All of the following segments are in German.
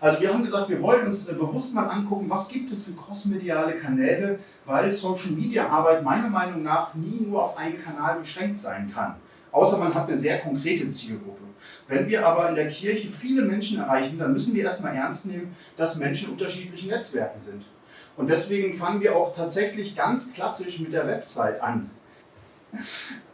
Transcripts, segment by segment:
Also wir haben gesagt, wir wollen uns äh, bewusst mal angucken, was gibt es für crossmediale Kanäle, weil Social Media Arbeit meiner Meinung nach nie nur auf einen Kanal beschränkt sein kann. Außer man hat eine sehr konkrete Zielgruppe. Wenn wir aber in der Kirche viele Menschen erreichen, dann müssen wir erstmal ernst nehmen, dass Menschen unterschiedliche Netzwerke sind. Und deswegen fangen wir auch tatsächlich ganz klassisch mit der Website an.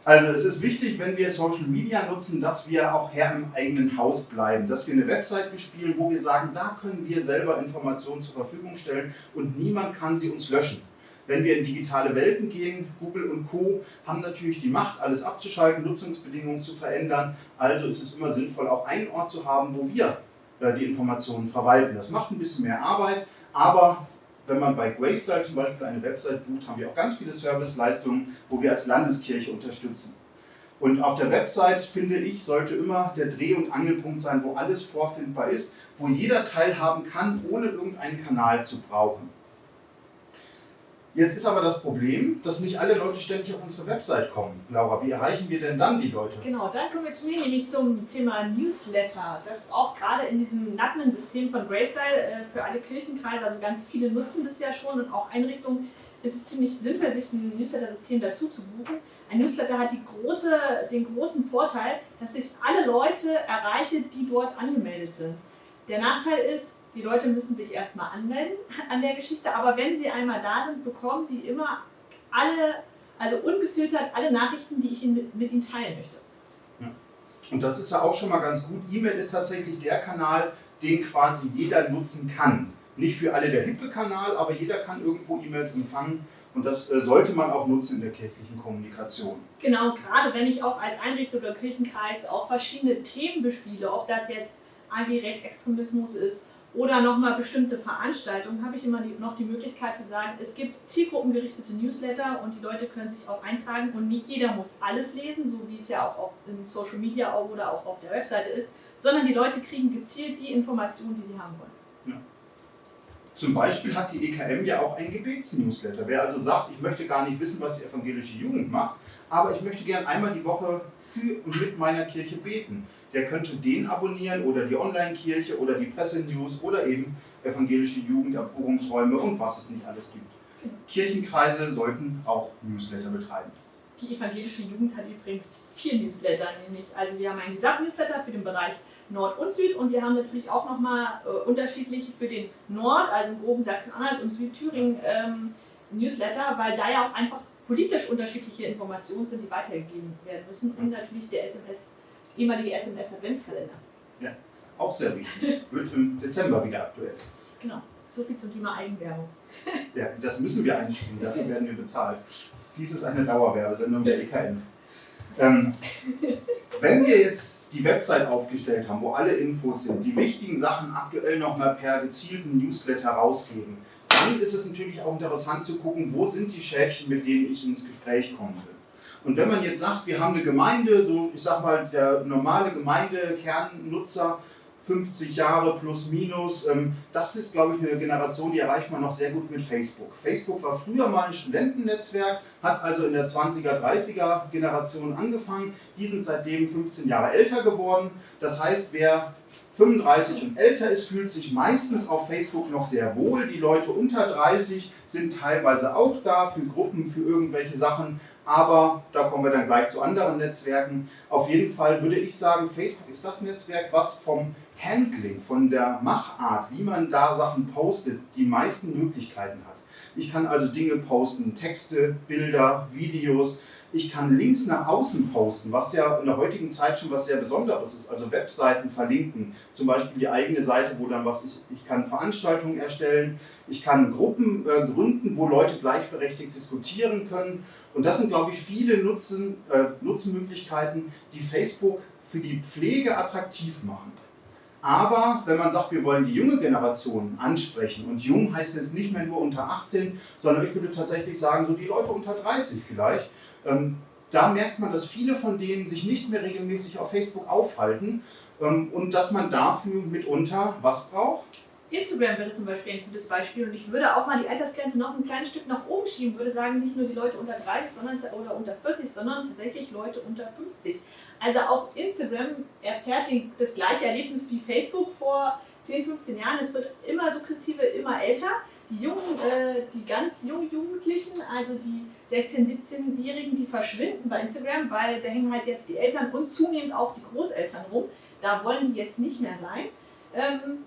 Also es ist wichtig, wenn wir Social Media nutzen, dass wir auch Herr im eigenen Haus bleiben, dass wir eine Website bespielen, wo wir sagen, da können wir selber Informationen zur Verfügung stellen und niemand kann sie uns löschen. Wenn wir in digitale Welten gehen, Google und Co. haben natürlich die Macht, alles abzuschalten, Nutzungsbedingungen zu verändern. Also ist es immer sinnvoll, auch einen Ort zu haben, wo wir äh, die Informationen verwalten. Das macht ein bisschen mehr Arbeit, aber wenn man bei Graystyle zum Beispiel eine Website bucht, haben wir auch ganz viele Serviceleistungen, wo wir als Landeskirche unterstützen. Und auf der Website, finde ich, sollte immer der Dreh- und Angelpunkt sein, wo alles vorfindbar ist, wo jeder teilhaben kann, ohne irgendeinen Kanal zu brauchen. Jetzt ist aber das Problem, dass nicht alle Leute ständig auf unsere Website kommen. Laura, wie erreichen wir denn dann die Leute? Genau, dann kommen wir zu mir, nämlich zum Thema Newsletter. Das ist auch gerade in diesem Natmen-System von Graystyle äh, für alle Kirchenkreise, also ganz viele nutzen das ja schon und auch Einrichtungen ist es ziemlich simpel, sich ein Newsletter-System dazu zu buchen. Ein Newsletter hat große, den großen Vorteil, dass ich alle Leute erreiche, die dort angemeldet sind. Der Nachteil ist, die Leute müssen sich erstmal anmelden an der Geschichte, aber wenn sie einmal da sind, bekommen sie immer alle, also ungefiltert alle Nachrichten, die ich mit, mit ihnen teilen möchte. Ja. Und das ist ja auch schon mal ganz gut. E-Mail ist tatsächlich der Kanal, den quasi jeder nutzen kann. Nicht für alle der hippe Kanal, aber jeder kann irgendwo E-Mails empfangen und das äh, sollte man auch nutzen in der kirchlichen Kommunikation. Genau, gerade wenn ich auch als Einrichtung oder Kirchenkreis auch verschiedene Themen bespiele, ob das jetzt AG-Rechtsextremismus ist oder nochmal bestimmte Veranstaltungen, habe ich immer die, noch die Möglichkeit zu sagen, es gibt zielgruppengerichtete Newsletter und die Leute können sich auch eintragen und nicht jeder muss alles lesen, so wie es ja auch in Social Media oder auch auf der Webseite ist, sondern die Leute kriegen gezielt die Informationen, die sie haben wollen. Zum Beispiel hat die EKM ja auch einen Gebetsnewsletter. Wer also sagt, ich möchte gar nicht wissen, was die evangelische Jugend macht, aber ich möchte gern einmal die Woche für und mit meiner Kirche beten, der könnte den abonnieren oder die Online-Kirche oder die Pressenews oder eben evangelische Jugend, Erprobungsräume und was es nicht alles gibt. Kirchenkreise sollten auch Newsletter betreiben. Die evangelische Jugend hat übrigens vier Newsletter, nämlich also wir haben einen Gesamtnewsletter für den Bereich Nord und Süd und wir haben natürlich auch nochmal äh, unterschiedlich für den Nord, also im groben Sachsen-Anhalt und Südthüringen ähm, Newsletter, weil da ja auch einfach politisch unterschiedliche Informationen sind, die weitergegeben werden müssen und natürlich der SMS, ehemalige SMS-Adventskalender. Ja, auch sehr wichtig. Wird im Dezember wieder aktuell. Genau. So viel zum Thema Eigenwerbung. ja, das müssen wir einspielen, dafür werden wir bezahlt. Dies ist eine Dauerwerbesendung der EKN. Ähm, wenn wir jetzt die Website aufgestellt haben, wo alle Infos sind, die wichtigen Sachen aktuell nochmal per gezielten Newsletter rausgeben, dann ist es natürlich auch interessant zu gucken, wo sind die Schäfchen, mit denen ich ins Gespräch kommen will. Und wenn man jetzt sagt, wir haben eine Gemeinde, so ich sag mal, der normale Gemeindekernnutzer 50 Jahre plus minus. Ähm, das ist, glaube ich, eine Generation, die erreicht man noch sehr gut mit Facebook. Facebook war früher mal ein Studentennetzwerk, hat also in der 20er, 30er Generation angefangen. Die sind seitdem 15 Jahre älter geworden. Das heißt, wer 35 und älter ist, fühlt sich meistens auf Facebook noch sehr wohl. Die Leute unter 30 sind teilweise auch da für Gruppen, für irgendwelche Sachen, aber da kommen wir dann gleich zu anderen Netzwerken. Auf jeden Fall würde ich sagen, Facebook ist das Netzwerk, was vom Handling, von der Machart, wie man da Sachen postet, die meisten Möglichkeiten hat. Ich kann also Dinge posten, Texte, Bilder, Videos, ich kann Links nach außen posten, was ja in der heutigen Zeit schon was sehr Besonderes ist. Also Webseiten verlinken, zum Beispiel die eigene Seite, wo dann was ich, ich kann Veranstaltungen erstellen, ich kann Gruppen äh, gründen, wo Leute gleichberechtigt diskutieren können. Und das sind, glaube ich, viele Nutzen, äh, Nutzenmöglichkeiten, die Facebook für die Pflege attraktiv machen. Aber wenn man sagt, wir wollen die junge Generation ansprechen, und jung heißt jetzt nicht mehr nur unter 18, sondern ich würde tatsächlich sagen, so die Leute unter 30 vielleicht, ähm, da merkt man, dass viele von denen sich nicht mehr regelmäßig auf Facebook aufhalten ähm, und dass man dafür mitunter was braucht? Instagram wäre zum Beispiel ein gutes Beispiel und ich würde auch mal die Altersgrenze noch ein kleines Stück nach oben schieben, würde sagen, nicht nur die Leute unter 30 sondern, oder unter 40, sondern tatsächlich Leute unter 50. Also auch Instagram erfährt den, das gleiche Erlebnis wie Facebook vor 10, 15 Jahren. Es wird immer sukzessive immer älter. Die jungen, äh, die ganz jungen Jugendlichen, also die 16-, 17-Jährigen, die verschwinden bei Instagram, weil da hängen halt jetzt die Eltern und zunehmend auch die Großeltern rum. Da wollen die jetzt nicht mehr sein. Ähm,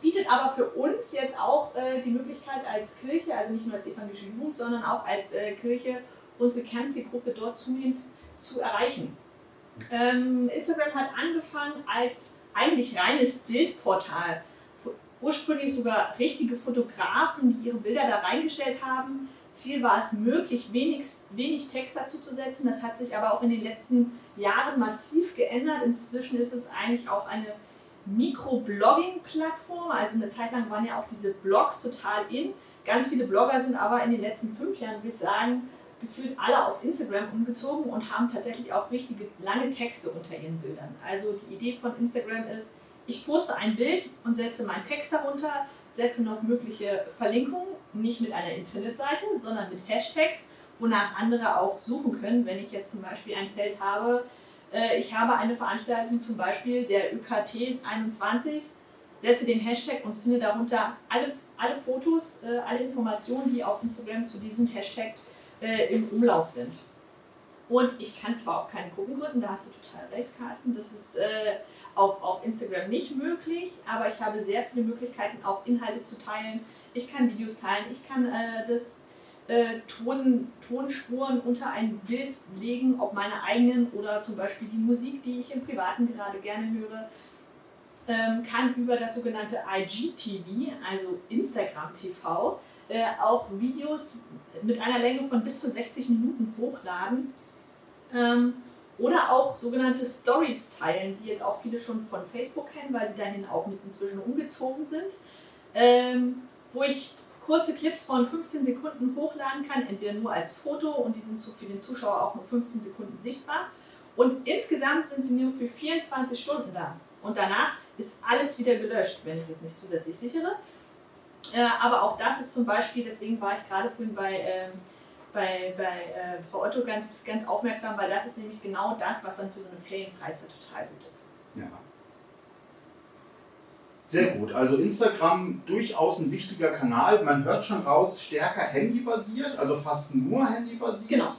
bietet aber für uns jetzt auch äh, die Möglichkeit als Kirche, also nicht nur als evangelische Jugend, sondern auch als äh, Kirche, unsere Kernzielgruppe dort zunehmend zu erreichen. Ähm, Instagram hat angefangen als eigentlich reines Bildportal. Ursprünglich sogar richtige Fotografen, die ihre Bilder da reingestellt haben. Ziel war es, möglich wenig, wenig Text dazu zu setzen. Das hat sich aber auch in den letzten Jahren massiv geändert. Inzwischen ist es eigentlich auch eine Mikroblogging-Plattform. Also eine Zeit lang waren ja auch diese Blogs total in. Ganz viele Blogger sind aber in den letzten fünf Jahren, würde ich sagen, gefühlt alle auf Instagram umgezogen und haben tatsächlich auch richtige lange Texte unter ihren Bildern. Also die Idee von Instagram ist, ich poste ein Bild und setze meinen Text darunter, setze noch mögliche Verlinkungen, nicht mit einer Internetseite, sondern mit Hashtags, wonach andere auch suchen können, wenn ich jetzt zum Beispiel ein Feld habe, äh, ich habe eine Veranstaltung zum Beispiel der ÜKT 21, setze den Hashtag und finde darunter alle, alle Fotos, äh, alle Informationen, die auf Instagram zu diesem Hashtag äh, im Umlauf sind. Und ich kann zwar auch keine Gruppen gründen, da hast du total recht, Carsten, das ist äh, auf, auf Instagram nicht möglich, aber ich habe sehr viele Möglichkeiten, auch Inhalte zu teilen. Ich kann Videos teilen, ich kann äh, das äh, Ton, Tonspuren unter ein Bild legen, ob meine eigenen oder zum Beispiel die Musik, die ich im Privaten gerade gerne höre, ähm, kann über das sogenannte IGTV, also Instagram TV, äh, auch Videos mit einer Länge von bis zu 60 Minuten hochladen ähm, oder auch sogenannte Stories teilen, die jetzt auch viele schon von Facebook kennen, weil sie dahin auch mit inzwischen umgezogen sind, ähm, wo ich kurze Clips von 15 Sekunden hochladen kann, entweder nur als Foto und die sind so für den Zuschauer auch nur 15 Sekunden sichtbar. Und insgesamt sind sie nur für 24 Stunden da. Und danach ist alles wieder gelöscht, wenn ich es nicht zusätzlich sichere. Äh, aber auch das ist zum Beispiel, deswegen war ich gerade vorhin bei, äh, bei, bei äh, Frau Otto ganz, ganz aufmerksam, weil das ist nämlich genau das, was dann für so eine Ferienfreizeit total gut ist. Ja. Sehr gut. Also Instagram durchaus ein wichtiger Kanal. Man hört schon raus, stärker handybasiert, also fast nur handybasiert. Genau.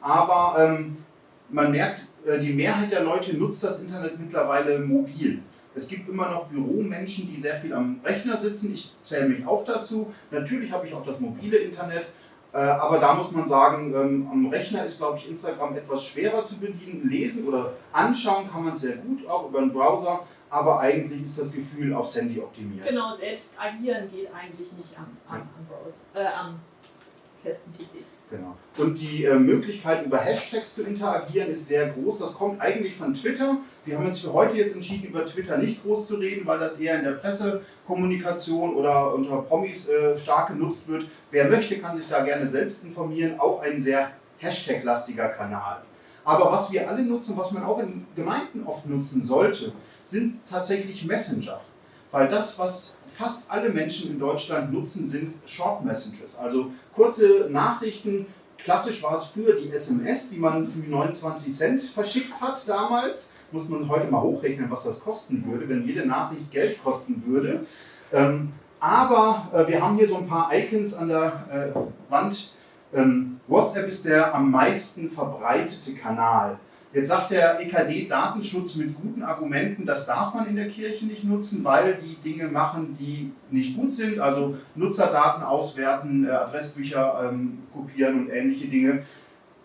Aber ähm, man merkt, äh, die Mehrheit der Leute nutzt das Internet mittlerweile mobil. Es gibt immer noch Büromenschen, die sehr viel am Rechner sitzen. Ich zähle mich auch dazu. Natürlich habe ich auch das mobile Internet. Äh, aber da muss man sagen, ähm, am Rechner ist, glaube ich, Instagram etwas schwerer zu bedienen. Lesen oder anschauen kann man sehr gut, auch über den Browser aber eigentlich ist das Gefühl aufs Handy optimiert. Genau, selbst agieren geht eigentlich nicht am, am, am, äh, am festen PC. Genau. Und die äh, Möglichkeit, über Hashtags zu interagieren, ist sehr groß. Das kommt eigentlich von Twitter. Wir haben uns für heute jetzt entschieden, über Twitter nicht groß zu reden, weil das eher in der Pressekommunikation oder unter Promis äh, stark genutzt wird. Wer möchte, kann sich da gerne selbst informieren. Auch ein sehr Hashtag-lastiger Kanal. Aber was wir alle nutzen, was man auch in Gemeinden oft nutzen sollte, sind tatsächlich Messenger. Weil das, was fast alle Menschen in Deutschland nutzen, sind Short Messages, also kurze Nachrichten. Klassisch war es früher die SMS, die man für 29 Cent verschickt hat damals. Muss man heute mal hochrechnen, was das kosten würde, wenn jede Nachricht Geld kosten würde. Ähm, aber äh, wir haben hier so ein paar Icons an der äh, Wand, ähm, WhatsApp ist der am meisten verbreitete Kanal. Jetzt sagt der EKD Datenschutz mit guten Argumenten, das darf man in der Kirche nicht nutzen, weil die Dinge machen, die nicht gut sind, also Nutzerdaten auswerten, äh, Adressbücher ähm, kopieren und ähnliche Dinge.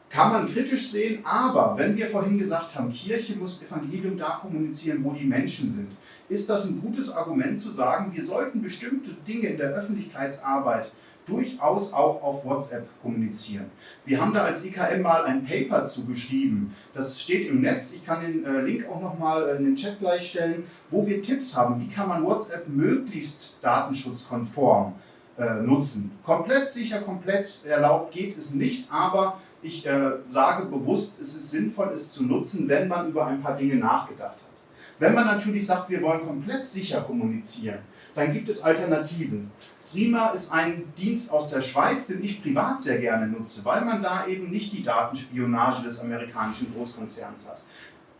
Kann man kritisch sehen, aber wenn wir vorhin gesagt haben, Kirche muss Evangelium da kommunizieren, wo die Menschen sind, ist das ein gutes Argument zu sagen, wir sollten bestimmte Dinge in der Öffentlichkeitsarbeit durchaus auch auf WhatsApp kommunizieren. Wir haben da als IKM mal ein Paper zugeschrieben. Das steht im Netz. Ich kann den äh, Link auch nochmal äh, in den Chat gleich stellen, wo wir Tipps haben. Wie kann man WhatsApp möglichst datenschutzkonform äh, nutzen? Komplett sicher, komplett erlaubt geht es nicht, aber ich äh, sage bewusst, es ist sinnvoll, es zu nutzen, wenn man über ein paar Dinge nachgedacht. Wenn man natürlich sagt, wir wollen komplett sicher kommunizieren, dann gibt es Alternativen. Threema ist ein Dienst aus der Schweiz, den ich privat sehr gerne nutze, weil man da eben nicht die Datenspionage des amerikanischen Großkonzerns hat.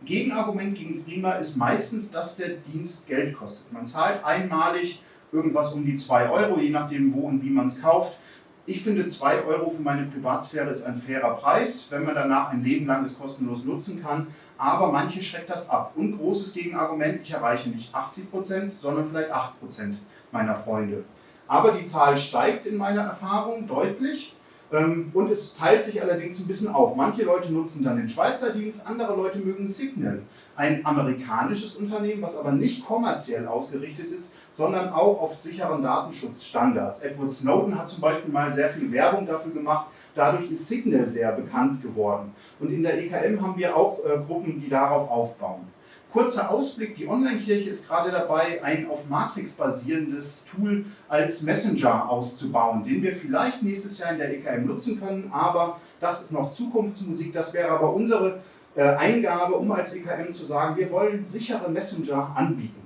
Gegenargument gegen Threema ist meistens, dass der Dienst Geld kostet. Man zahlt einmalig irgendwas um die 2 Euro, je nachdem wo und wie man es kauft. Ich finde 2 Euro für meine Privatsphäre ist ein fairer Preis, wenn man danach ein Leben lang es kostenlos nutzen kann. Aber manche schreckt das ab. Und großes Gegenargument, ich erreiche nicht 80%, sondern vielleicht 8% meiner Freunde. Aber die Zahl steigt in meiner Erfahrung deutlich. Ähm, und es teilt sich allerdings ein bisschen auf. Manche Leute nutzen dann den Schweizer Dienst, andere Leute mögen Signal. Ein amerikanisches Unternehmen, was aber nicht kommerziell ausgerichtet ist, sondern auch auf sicheren Datenschutzstandards. Edward Snowden hat zum Beispiel mal sehr viel Werbung dafür gemacht. Dadurch ist Signal sehr bekannt geworden. Und in der EKM haben wir auch äh, Gruppen, die darauf aufbauen. Kurzer Ausblick, die Online-Kirche ist gerade dabei, ein auf Matrix basierendes Tool als Messenger auszubauen, den wir vielleicht nächstes Jahr in der EKM nutzen können, aber das ist noch Zukunftsmusik, das wäre aber unsere äh, Eingabe, um als EKM zu sagen, wir wollen sichere Messenger anbieten.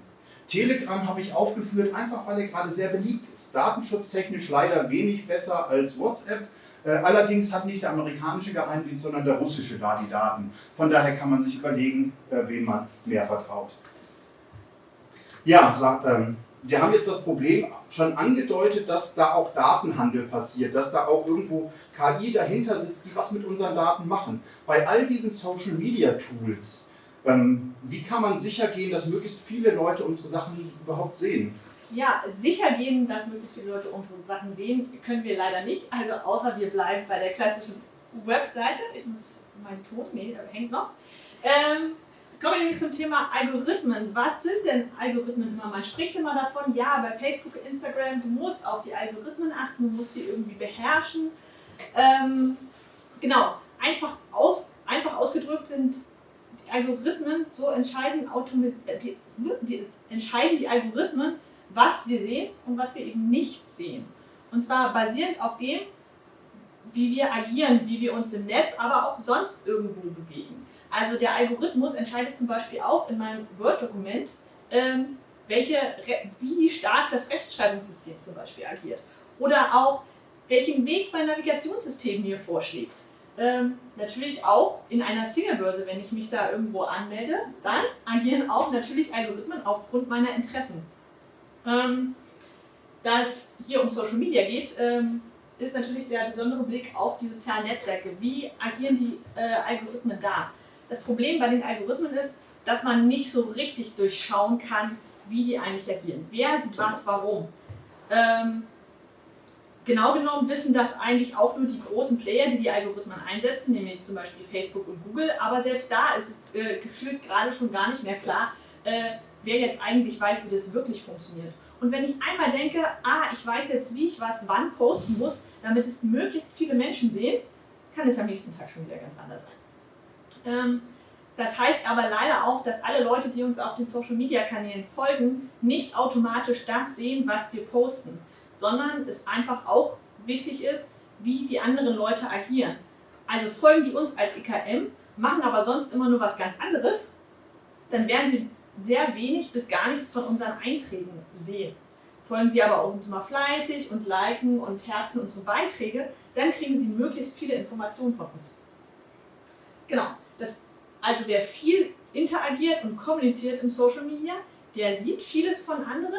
Telegram habe ich aufgeführt, einfach weil er gerade sehr beliebt ist. Datenschutztechnisch leider wenig besser als WhatsApp, allerdings hat nicht der amerikanische Geheimdienst, sondern der russische da die Daten. Von daher kann man sich überlegen, äh, wem man mehr vertraut. Ja, ähm, wir haben jetzt das Problem schon angedeutet, dass da auch Datenhandel passiert, dass da auch irgendwo KI dahinter sitzt, die was mit unseren Daten machen. Bei all diesen Social Media Tools, ähm, wie kann man sicher gehen, dass möglichst viele Leute unsere Sachen überhaupt sehen? Ja, sicher gehen, dass möglichst viele Leute unsere Sachen sehen, können wir leider nicht. Also außer wir bleiben bei der klassischen Webseite. Ich muss meinen Ton, nee, der hängt noch. Ähm, Jetzt kommen wir nämlich zum Thema Algorithmen. Was sind denn Algorithmen immer? Man spricht immer davon, ja, bei Facebook, Instagram, du musst auf die Algorithmen achten, du musst die irgendwie beherrschen. Ähm, genau, einfach, aus, einfach ausgedrückt sind die Algorithmen, so entscheiden, die, die, entscheiden die Algorithmen, was wir sehen und was wir eben nicht sehen. Und zwar basierend auf dem, wie wir agieren, wie wir uns im Netz, aber auch sonst irgendwo bewegen. Also der Algorithmus entscheidet zum Beispiel auch in meinem Word-Dokument, ähm, wie stark das Rechtschreibungssystem zum Beispiel agiert. Oder auch, welchen Weg mein Navigationssystem mir vorschlägt. Ähm, natürlich auch in einer Singlebörse, wenn ich mich da irgendwo anmelde, dann agieren auch natürlich Algorithmen aufgrund meiner Interessen. Ähm, da es hier um Social Media geht, ähm, ist natürlich der besondere Blick auf die sozialen Netzwerke. Wie agieren die äh, Algorithmen da? Das Problem bei den Algorithmen ist, dass man nicht so richtig durchschauen kann, wie die eigentlich agieren. Wer sieht was, warum. Ähm, genau genommen wissen das eigentlich auch nur die großen Player, die die Algorithmen einsetzen, nämlich zum Beispiel Facebook und Google. Aber selbst da ist es äh, gefühlt gerade schon gar nicht mehr klar, äh, wer jetzt eigentlich weiß, wie das wirklich funktioniert. Und wenn ich einmal denke, ah, ich weiß jetzt, wie ich was wann posten muss, damit es möglichst viele Menschen sehen, kann es am nächsten Tag schon wieder ganz anders sein. Ähm, das heißt aber leider auch, dass alle Leute, die uns auf den Social-Media-Kanälen folgen, nicht automatisch das sehen, was wir posten, sondern es einfach auch wichtig ist, wie die anderen Leute agieren. Also folgen die uns als EKM, machen aber sonst immer nur was ganz anderes, dann werden sie sehr wenig bis gar nichts von unseren Einträgen sehen. Folgen Sie aber auch uns mal fleißig und liken und herzen unsere Beiträge, dann kriegen Sie möglichst viele Informationen von uns. Genau, das, also wer viel interagiert und kommuniziert im Social Media, der sieht vieles von anderen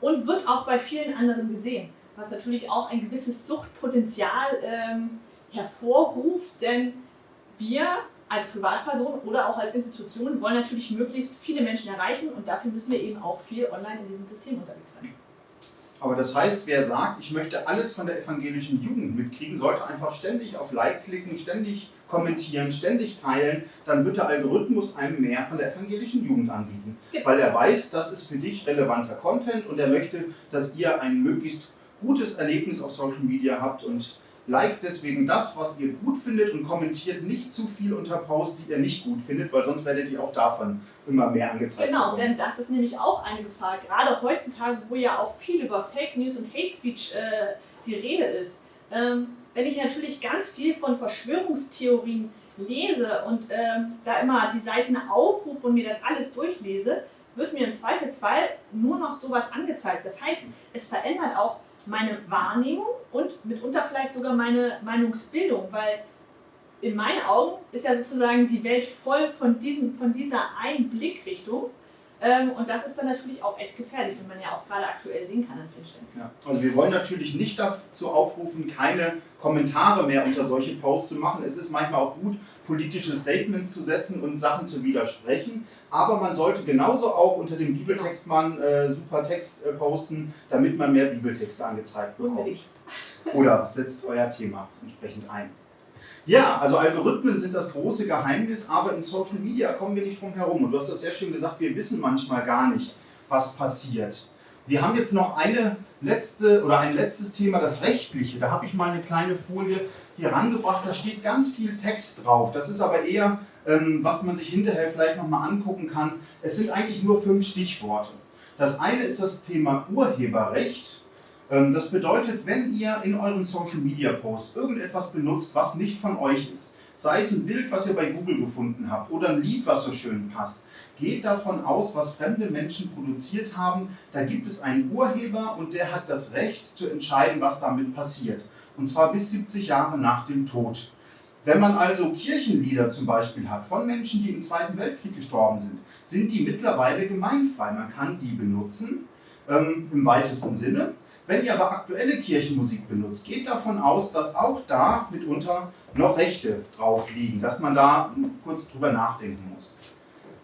und wird auch bei vielen anderen gesehen, was natürlich auch ein gewisses Suchtpotenzial ähm, hervorruft, denn wir als Privatperson oder auch als Institution wollen natürlich möglichst viele Menschen erreichen und dafür müssen wir eben auch viel online in diesem System unterwegs sein. Aber das heißt, wer sagt, ich möchte alles von der evangelischen Jugend mitkriegen, sollte einfach ständig auf Like klicken, ständig kommentieren, ständig teilen, dann wird der Algorithmus einem mehr von der evangelischen Jugend anbieten. Genau. Weil er weiß, das ist für dich relevanter Content und er möchte, dass ihr ein möglichst gutes Erlebnis auf Social Media habt und liked deswegen das, was ihr gut findet und kommentiert nicht zu viel unter Posts, die ihr nicht gut findet, weil sonst werdet ihr auch davon immer mehr angezeigt. Genau, bekommen. denn das ist nämlich auch eine Gefahr, gerade heutzutage, wo ja auch viel über Fake News und Hate Speech äh, die Rede ist. Ähm, wenn ich natürlich ganz viel von Verschwörungstheorien lese und äh, da immer die Seiten aufrufe und mir das alles durchlese, wird mir im Zweifelsfall nur noch sowas angezeigt. Das heißt, es verändert auch meine Wahrnehmung und mitunter vielleicht sogar meine Meinungsbildung, weil in meinen Augen ist ja sozusagen die Welt voll von, diesem, von dieser einen Blickrichtung. Ähm, und das ist dann natürlich auch echt gefährlich, wie man ja auch gerade aktuell sehen kann an vielen Stellen. Ja, also wir wollen natürlich nicht dazu aufrufen, keine Kommentare mehr unter solche Posts zu machen. Es ist manchmal auch gut, politische Statements zu setzen und Sachen zu widersprechen. Aber man sollte genauso auch unter dem Bibeltext mal äh, super Text äh, posten, damit man mehr Bibeltexte angezeigt bekommt. Unbedingt. Oder setzt euer Thema entsprechend ein. Ja, also Algorithmen sind das große Geheimnis, aber in Social Media kommen wir nicht drum herum. Und du hast das sehr schön gesagt, wir wissen manchmal gar nicht, was passiert. Wir haben jetzt noch eine letzte oder ein letztes Thema, das rechtliche. Da habe ich mal eine kleine Folie hier rangebracht. Da steht ganz viel Text drauf. Das ist aber eher, ähm, was man sich hinterher vielleicht nochmal angucken kann. Es sind eigentlich nur fünf Stichworte. Das eine ist das Thema Urheberrecht. Ähm, das bedeutet, wenn ihr in euren Social Media Posts irgendetwas benutzt, was nicht von euch ist, sei es ein Bild, was ihr bei Google gefunden habt oder ein Lied, was so schön passt, geht davon aus, was fremde Menschen produziert haben. Da gibt es einen Urheber und der hat das Recht zu entscheiden, was damit passiert. Und zwar bis 70 Jahre nach dem Tod. Wenn man also Kirchenlieder zum Beispiel hat von Menschen, die im Zweiten Weltkrieg gestorben sind, sind die mittlerweile gemeinfrei. Man kann die benutzen ähm, im weitesten Sinne. Wenn ihr aber aktuelle Kirchenmusik benutzt, geht davon aus, dass auch da mitunter noch Rechte drauf liegen, dass man da kurz drüber nachdenken muss.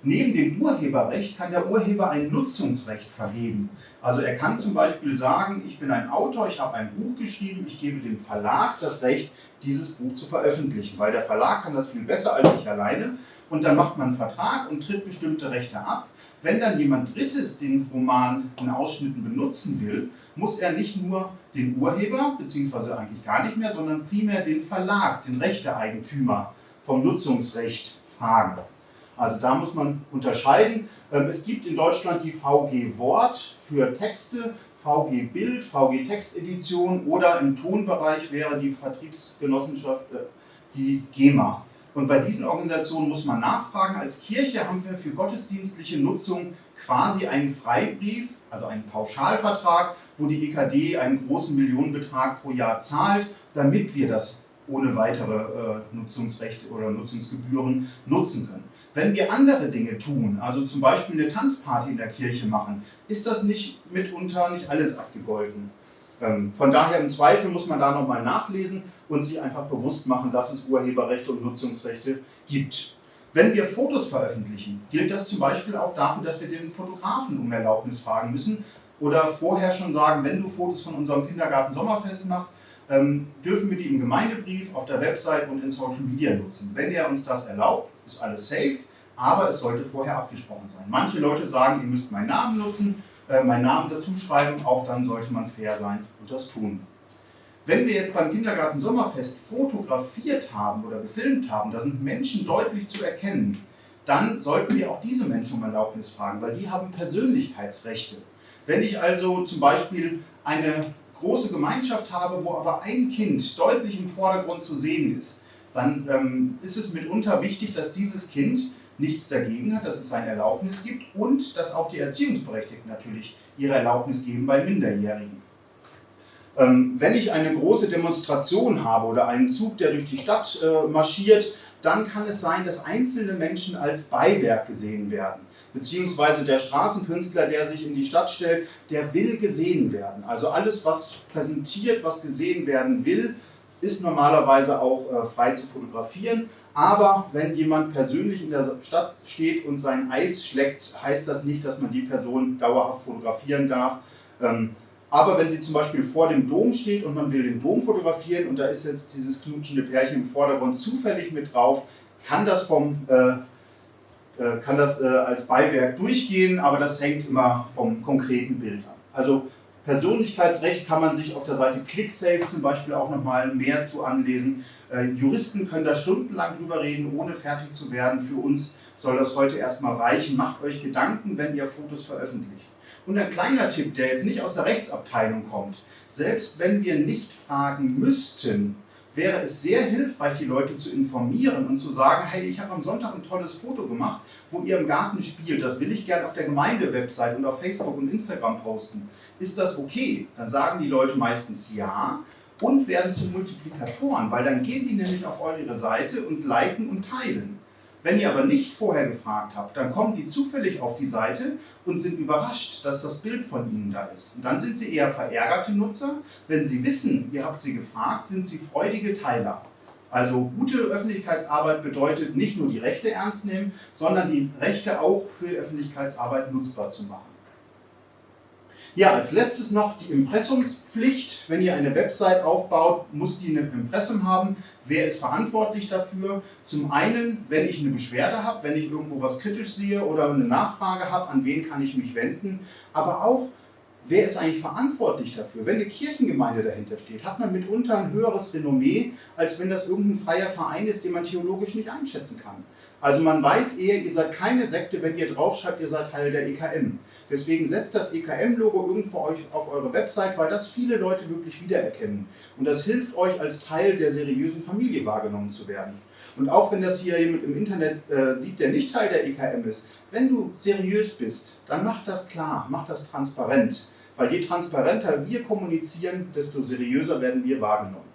Neben dem Urheberrecht kann der Urheber ein Nutzungsrecht vergeben. Also er kann zum Beispiel sagen, ich bin ein Autor, ich habe ein Buch geschrieben, ich gebe dem Verlag das Recht, dieses Buch zu veröffentlichen, weil der Verlag kann das viel besser als ich alleine und dann macht man einen Vertrag und tritt bestimmte Rechte ab. Wenn dann jemand Drittes den Roman in Ausschnitten benutzen will, muss er nicht nur den Urheber, beziehungsweise eigentlich gar nicht mehr, sondern primär den Verlag, den Rechteeigentümer vom Nutzungsrecht fragen. Also da muss man unterscheiden. Ähm, es gibt in Deutschland die VG Wort für Texte, VG Bild, VG Textedition oder im Tonbereich wäre die Vertriebsgenossenschaft äh, die GEMA. Und bei diesen Organisationen muss man nachfragen. Als Kirche haben wir für gottesdienstliche Nutzung quasi einen Freibrief, also einen Pauschalvertrag, wo die EKD einen großen Millionenbetrag pro Jahr zahlt, damit wir das ohne weitere äh, Nutzungsrechte oder Nutzungsgebühren nutzen können. Wenn wir andere Dinge tun, also zum Beispiel eine Tanzparty in der Kirche machen, ist das nicht mitunter nicht alles abgegolten. Ähm, von daher im Zweifel muss man da nochmal nachlesen und sich einfach bewusst machen, dass es Urheberrechte und Nutzungsrechte gibt. Wenn wir Fotos veröffentlichen, gilt das zum Beispiel auch dafür, dass wir den Fotografen um Erlaubnis fragen müssen oder vorher schon sagen, wenn du Fotos von unserem Kindergarten Sommerfest machst, ähm, dürfen wir die im Gemeindebrief, auf der Website und in Social Media nutzen. Wenn er uns das erlaubt, ist alles safe, aber es sollte vorher abgesprochen sein. Manche Leute sagen, ihr müsst meinen Namen nutzen, äh, meinen Namen dazu schreiben, auch dann sollte man fair sein und das tun. Wenn wir jetzt beim Kindergarten Sommerfest fotografiert haben oder gefilmt haben, da sind Menschen deutlich zu erkennen, dann sollten wir auch diese Menschen um Erlaubnis fragen, weil die haben Persönlichkeitsrechte. Wenn ich also zum Beispiel eine große Gemeinschaft habe, wo aber ein Kind deutlich im Vordergrund zu sehen ist, dann ähm, ist es mitunter wichtig, dass dieses Kind nichts dagegen hat, dass es seine Erlaubnis gibt und dass auch die Erziehungsberechtigten natürlich ihre Erlaubnis geben bei Minderjährigen. Ähm, wenn ich eine große Demonstration habe oder einen Zug, der durch die Stadt äh, marschiert, dann kann es sein, dass einzelne Menschen als Beiwerk gesehen werden. Beziehungsweise der Straßenkünstler, der sich in die Stadt stellt, der will gesehen werden. Also alles, was präsentiert, was gesehen werden will, ist normalerweise auch äh, frei zu fotografieren. Aber wenn jemand persönlich in der Stadt steht und sein Eis schlägt, heißt das nicht, dass man die Person dauerhaft fotografieren darf. Ähm, aber wenn sie zum Beispiel vor dem Dom steht und man will den Dom fotografieren und da ist jetzt dieses knutschende Pärchen im Vordergrund zufällig mit drauf, kann das, vom, äh, äh, kann das äh, als Beiwerk durchgehen, aber das hängt immer vom konkreten Bild ab. Also Persönlichkeitsrecht kann man sich auf der Seite ClickSafe zum Beispiel auch nochmal mehr zu anlesen. Äh, Juristen können da stundenlang drüber reden, ohne fertig zu werden. Für uns soll das heute erstmal reichen. Macht euch Gedanken, wenn ihr Fotos veröffentlicht. Und ein kleiner Tipp, der jetzt nicht aus der Rechtsabteilung kommt. Selbst wenn wir nicht fragen müssten, wäre es sehr hilfreich, die Leute zu informieren und zu sagen, hey, ich habe am Sonntag ein tolles Foto gemacht, wo ihr im Garten spielt. Das will ich gerne auf der Gemeindewebsite und auf Facebook und Instagram posten. Ist das okay? Dann sagen die Leute meistens ja und werden zu Multiplikatoren, weil dann gehen die nämlich auf eure Seite und liken und teilen. Wenn ihr aber nicht vorher gefragt habt, dann kommen die zufällig auf die Seite und sind überrascht, dass das Bild von ihnen da ist. Und dann sind sie eher verärgerte Nutzer. Wenn sie wissen, ihr habt sie gefragt, sind sie freudige Teiler. Also gute Öffentlichkeitsarbeit bedeutet nicht nur die Rechte ernst nehmen, sondern die Rechte auch für Öffentlichkeitsarbeit nutzbar zu machen. Ja, als letztes noch die Impressumspflicht. Wenn ihr eine Website aufbaut, muss die ein Impressum haben. Wer ist verantwortlich dafür? Zum einen, wenn ich eine Beschwerde habe, wenn ich irgendwo was kritisch sehe oder eine Nachfrage habe, an wen kann ich mich wenden. Aber auch, wer ist eigentlich verantwortlich dafür? Wenn eine Kirchengemeinde dahinter steht, hat man mitunter ein höheres Renommee, als wenn das irgendein freier Verein ist, den man theologisch nicht einschätzen kann. Also man weiß eher, ihr seid keine Sekte, wenn ihr draufschreibt, ihr seid Teil der EKM. Deswegen setzt das EKM-Logo irgendwo euch auf eure Website, weil das viele Leute wirklich wiedererkennen. Und das hilft euch, als Teil der seriösen Familie wahrgenommen zu werden. Und auch wenn das hier jemand im Internet äh, sieht, der nicht Teil der EKM ist, wenn du seriös bist, dann mach das klar, mach das transparent. Weil je transparenter wir kommunizieren, desto seriöser werden wir wahrgenommen.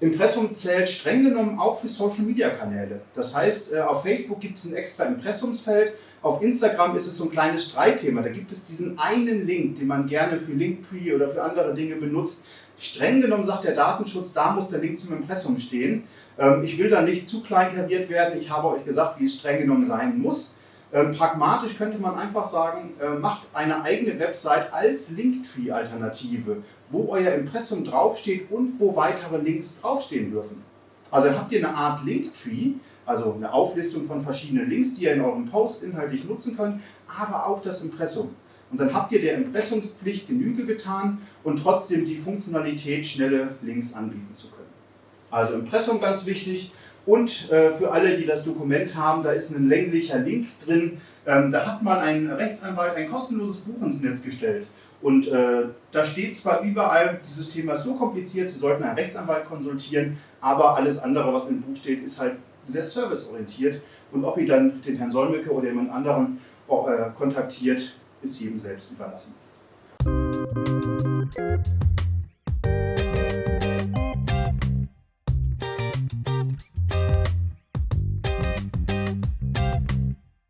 Impressum zählt streng genommen auch für Social-Media-Kanäle. Das heißt, äh, auf Facebook gibt es ein extra Impressumsfeld, auf Instagram ist es so ein kleines Streitthema. Da gibt es diesen einen Link, den man gerne für Linktree oder für andere Dinge benutzt. Streng genommen sagt der Datenschutz, da muss der Link zum Impressum stehen. Ähm, ich will da nicht zu kleinkariert werden, ich habe euch gesagt, wie es streng genommen sein muss. Ähm, pragmatisch könnte man einfach sagen, äh, macht eine eigene Website als Linktree-Alternative, wo euer Impressum draufsteht und wo weitere Links draufstehen dürfen. Also habt ihr eine Art Linktree, also eine Auflistung von verschiedenen Links, die ihr in euren Posts inhaltlich nutzen könnt, aber auch das Impressum. Und dann habt ihr der Impressumspflicht Genüge getan und trotzdem die Funktionalität, schnelle Links anbieten zu können. Also Impressum ganz wichtig. Und äh, für alle, die das Dokument haben, da ist ein länglicher Link drin. Ähm, da hat man ein Rechtsanwalt ein kostenloses Buch ins Netz gestellt. Und äh, da steht zwar überall, dieses Thema ist so kompliziert, Sie sollten einen Rechtsanwalt konsultieren, aber alles andere, was im Buch steht, ist halt sehr serviceorientiert. Und ob ihr dann den Herrn Solmecke oder jemand anderen äh, kontaktiert, ist jedem selbst überlassen.